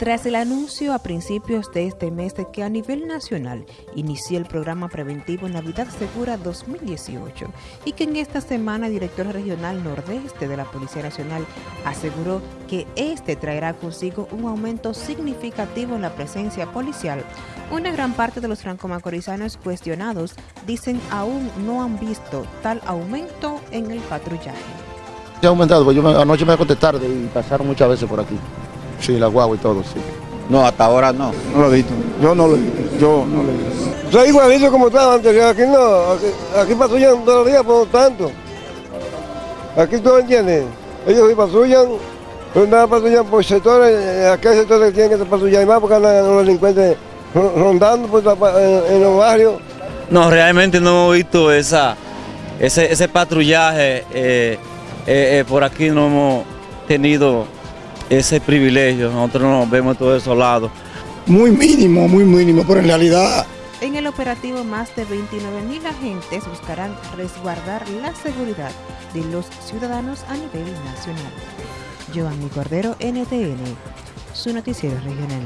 Tras el anuncio a principios de este mes de que a nivel nacional inició el programa preventivo Navidad Segura 2018 y que en esta semana el director regional nordeste de la Policía Nacional aseguró que este traerá consigo un aumento significativo en la presencia policial, una gran parte de los franco-macorizanos cuestionados dicen aún no han visto tal aumento en el patrullaje. Se ha aumentado, pues yo anoche me acosté tarde y pasaron muchas veces por aquí. Sí, la guagua y todo, sí. No, hasta ahora no. No lo he visto. Yo no lo he visto. Yo no lo he visto. Soy igualito como estaba antes. Aquí no. Aquí, aquí patrullan todos los días, por lo tanto. Aquí tú entiendes. Ellos sí patrullan, pero nada patrullan por sectores. eh, Aquí hay sectores que tienen que patrullar más porque andan los delincuentes ro- rondando por la en, en los barrios. No, realmente no hemos visto esa, ese, ese patrullaje. eh, eh, eh, por aquí no hemos tenido ese privilegio. Nosotros nos vemos todos desolados. Muy mínimo, muy mínimo, pero en realidad En el operativo, más de 29 mil agentes buscarán resguardar la seguridad de los ciudadanos a nivel nacional. Giovanni Cordero, NTN, su noticiero regional.